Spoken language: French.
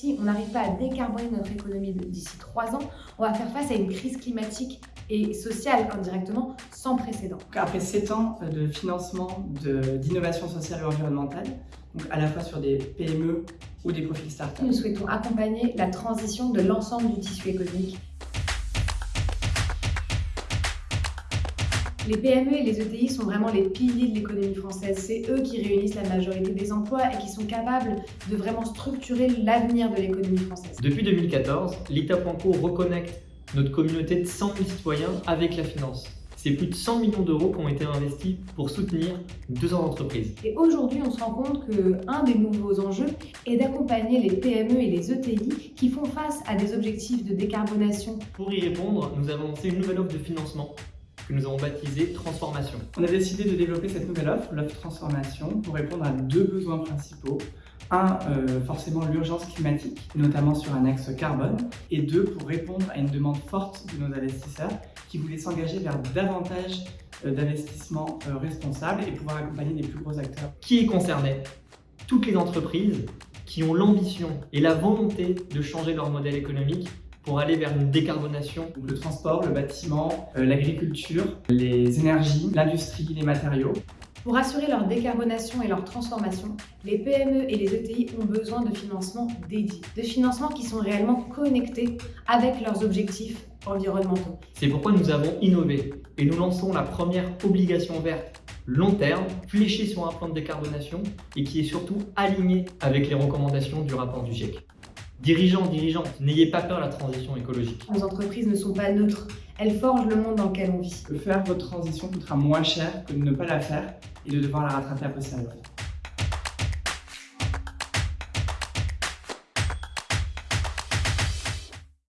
si on n'arrive pas à décarboner notre économie d'ici trois ans, on va faire face à une crise climatique et sociale indirectement sans précédent. Après sept ans de financement d'innovation sociale et environnementale, donc à la fois sur des PME ou des profils start-up. Nous souhaitons accompagner la transition de l'ensemble du tissu économique Les PME et les ETI sont vraiment les piliers de l'économie française. C'est eux qui réunissent la majorité des emplois et qui sont capables de vraiment structurer l'avenir de l'économie française. Depuis 2014, l'État Franco reconnecte notre communauté de 100 000 citoyens avec la finance. C'est plus de 100 millions d'euros qui ont été investis pour soutenir 200 entreprises. Et aujourd'hui, on se rend compte qu'un des nouveaux enjeux est d'accompagner les PME et les ETI qui font face à des objectifs de décarbonation. Pour y répondre, nous avons lancé une nouvelle offre de financement que nous avons baptisé Transformation. On a décidé de développer cette nouvelle offre, l'offre Transformation, pour répondre à deux besoins principaux. Un, euh, forcément l'urgence climatique, notamment sur un axe carbone, et deux, pour répondre à une demande forte de nos investisseurs qui voulaient s'engager vers davantage euh, d'investissements euh, responsables et pouvoir accompagner les plus gros acteurs. Qui est concerné? Toutes les entreprises qui ont l'ambition et la volonté de changer leur modèle économique pour aller vers une décarbonation Le transport, le bâtiment, euh, l'agriculture, les énergies, l'industrie, les matériaux. Pour assurer leur décarbonation et leur transformation, les PME et les ETI ont besoin de financements dédiés, de financements qui sont réellement connectés avec leurs objectifs environnementaux. C'est pourquoi nous avons innové et nous lançons la première obligation verte long terme, fléchée sur un plan de décarbonation et qui est surtout alignée avec les recommandations du rapport du GIEC. Dirigeants, dirigeantes, n'ayez pas peur de la transition écologique. Nos entreprises ne sont pas neutres, elles forgent le monde dans lequel on vit. Faire votre transition coûtera moins cher que de ne pas la faire et de devoir la rattraper à posteriori.